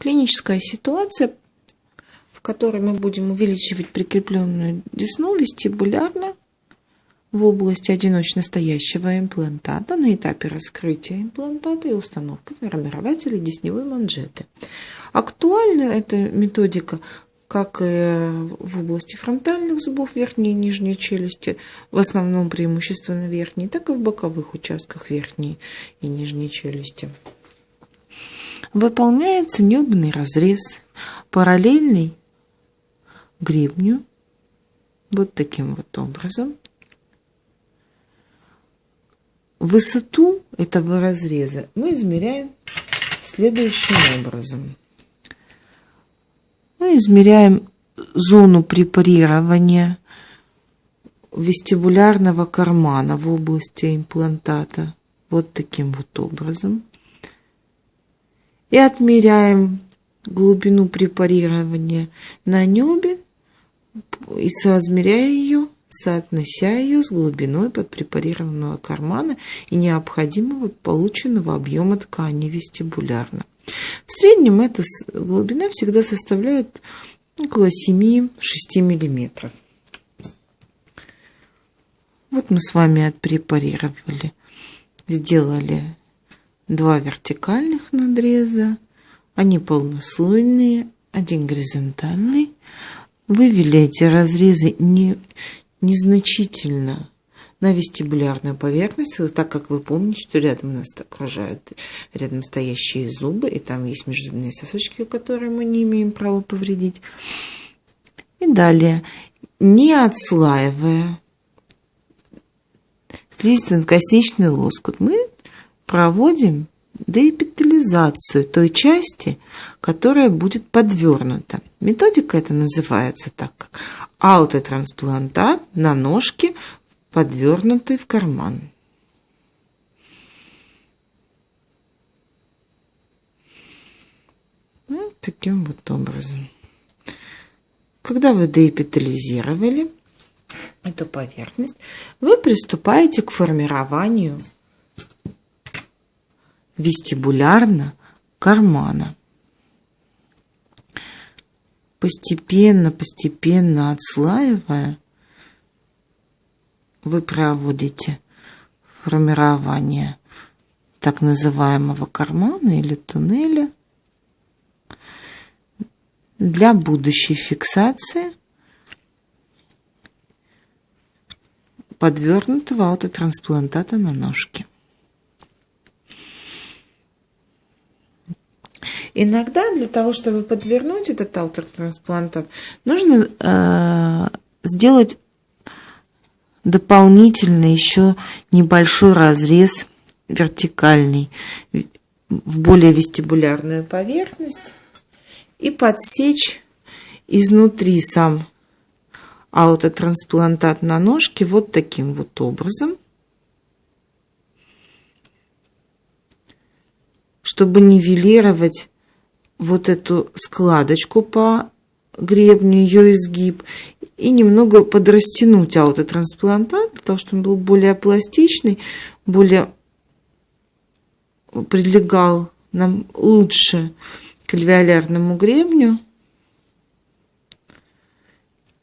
Клиническая ситуация, в которой мы будем увеличивать прикрепленную десну вестибулярно в области одиночно стоящего имплантата на этапе раскрытия имплантата и установки формирователя десневой манжеты. Актуальна эта методика как и в области фронтальных зубов верхней и нижней челюсти, в основном преимущественно верхней, так и в боковых участках верхней и нижней челюсти. Выполняется небный разрез, параллельный гребню, вот таким вот образом. Высоту этого разреза мы измеряем следующим образом. Мы измеряем зону препарирования вестибулярного кармана в области имплантата вот таким вот образом. И отмеряем глубину препарирования на небе и соизмеряя ее, соотнося ее с глубиной подпрепарированного кармана и необходимого полученного объема ткани вестибулярно. В среднем эта глубина всегда составляет около 7-6 миллиметров. Вот мы с вами отпрепарировали, сделали два вертикальных надреза, они полнослойные, один горизонтальный. Вывели эти разрезы не, незначительно на вестибулярную поверхность, так как вы помните, что рядом нас окружают рядом стоящие зубы, и там есть межзубные сосочки, которые мы не имеем права повредить. И далее, не отслаивая слизистно-косничный лоскут, мы проводим деэпитализацию той части, которая будет подвернута. Методика это называется так, как аутотрансплантат на ножке подвернутый в карман. Вот таким вот образом. Когда вы деэпитализировали эту поверхность, вы приступаете к формированию вестибулярно кармана. Постепенно, постепенно отслаивая вы проводите формирование так называемого кармана или туннеля для будущей фиксации подвернутого аутотрансплантата на ножке. Иногда для того, чтобы подвернуть этот аутотрансплантат, нужно э, сделать дополнительно еще небольшой разрез вертикальный в более вестибулярную поверхность и подсечь изнутри сам аутотрансплантат на ножке вот таким вот образом, чтобы нивелировать вот эту складочку по гребню, ее изгиб и немного подрастянуть аутотрансплантат, для того, чтобы он был более пластичный, более прилегал нам лучше к альвеолярному гребню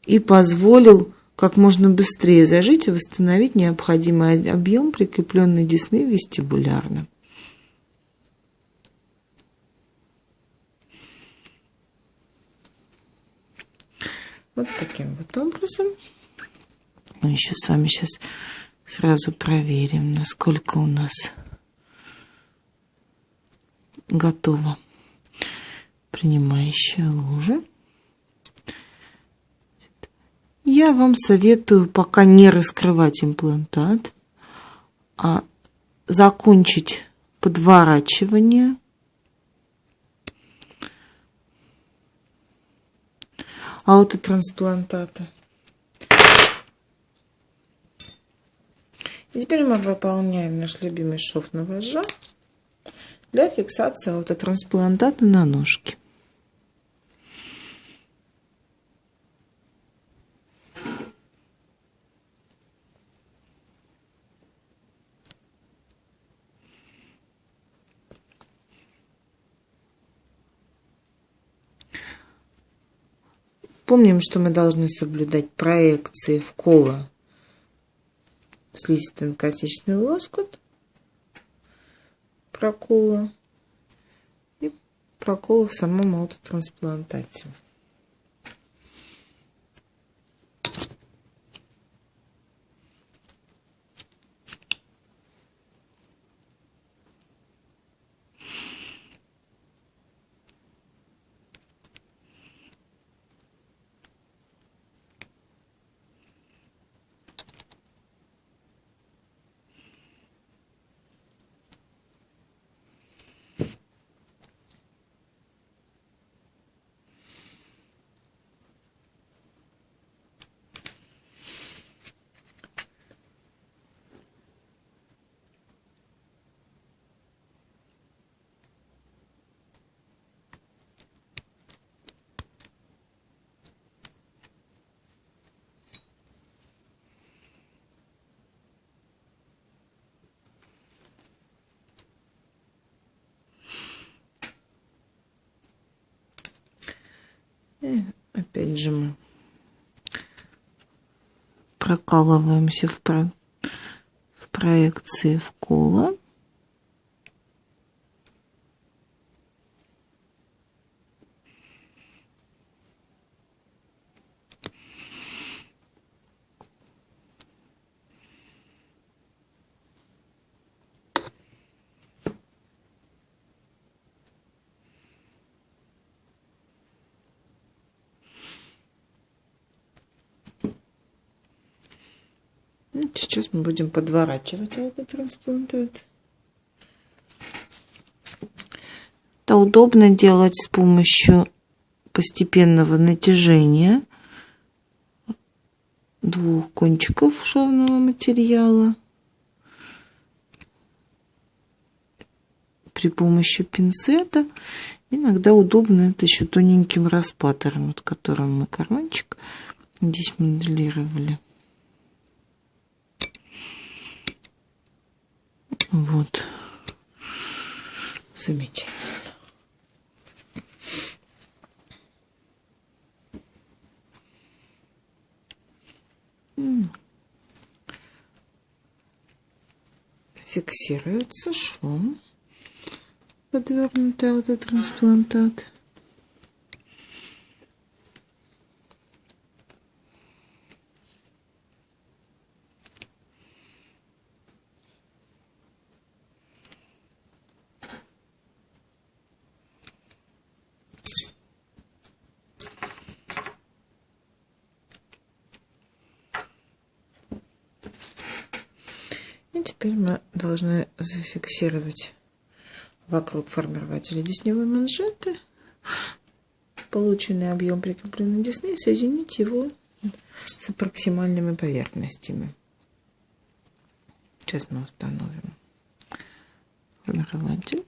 и позволил как можно быстрее зажить и восстановить необходимый объем прикрепленной десны вестибулярно. Вот таким вот образом. Мы еще с вами сейчас сразу проверим, насколько у нас готова принимающая ложа. Я вам советую пока не раскрывать имплантат, а закончить подворачивание – аутотрансплантата. И теперь мы выполняем наш любимый шов на для фиксации аутотрансплантата на ножке. Помним, что мы должны соблюдать проекции в коло слизистый косичный лоскут, прокола и прокола в самом аутотрансплантате. И опять же мы прокалываемся в, про... в проекции в Сейчас мы будем подворачивать этот трансплантат. Это удобно делать с помощью постепенного натяжения двух кончиков шовного материала при помощи пинцета. Иногда удобно это еще тоненьким распатором, вот которым мы карманчик здесь моделировали. Вот. Замечательно. Фиксируется швом подвернутый аутотрансплантат. И теперь мы должны зафиксировать вокруг формирователя десневой манжеты полученный объем прикрепленной десны соединить его с проксимальными поверхностями. Сейчас мы установим формирователь.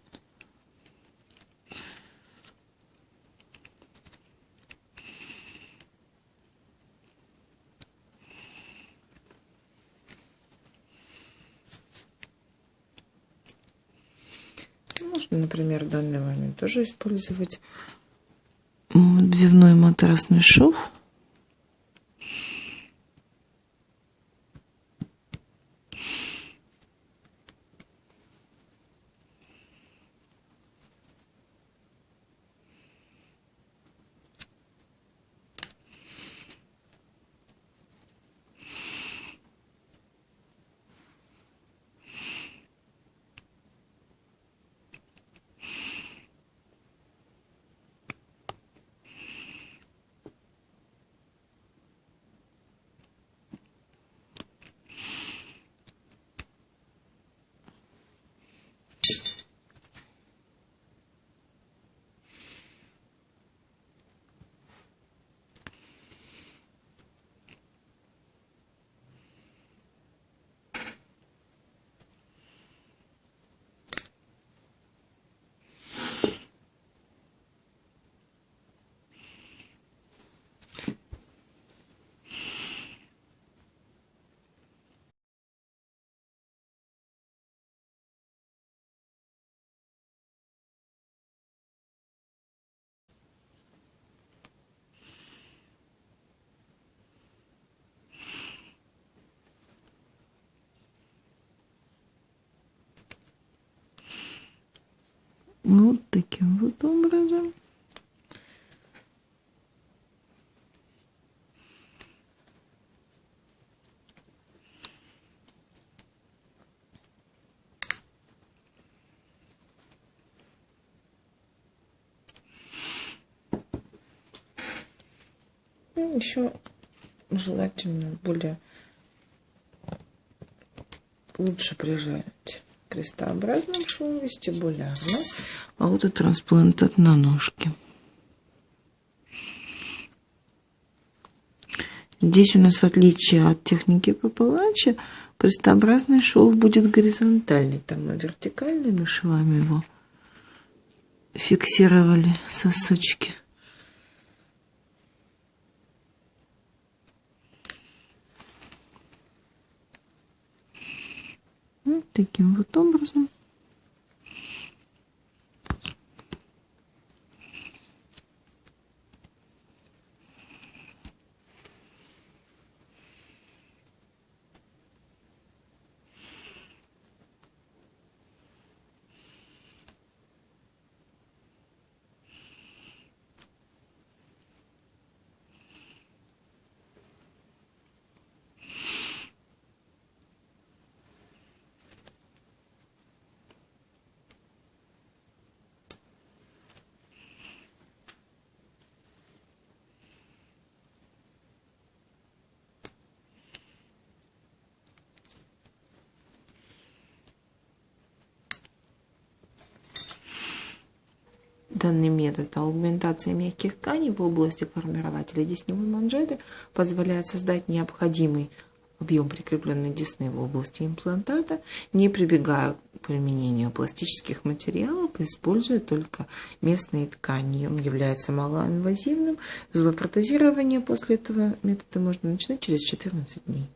Можно, например, в данный момент тоже использовать дневной матрасный шов. Вот таким вот образом. Ну, Еще желательно более лучше прижать крестообразным швом вестибулярно, а вот и трансплантат на ножке. Здесь у нас, в отличие от техники Папалачи, крестообразный шов будет горизонтальный. Там мы вертикальными швами его фиксировали сосочки. Вот таким вот образом. Данный метод аугментации мягких тканей в области формирователя десневой манжеты позволяет создать необходимый объем прикрепленной десны в области имплантата, не прибегая к применению пластических материалов, используя только местные ткани. Он является малоинвазивным. Зубопротезирование после этого метода можно начинать через 14 дней.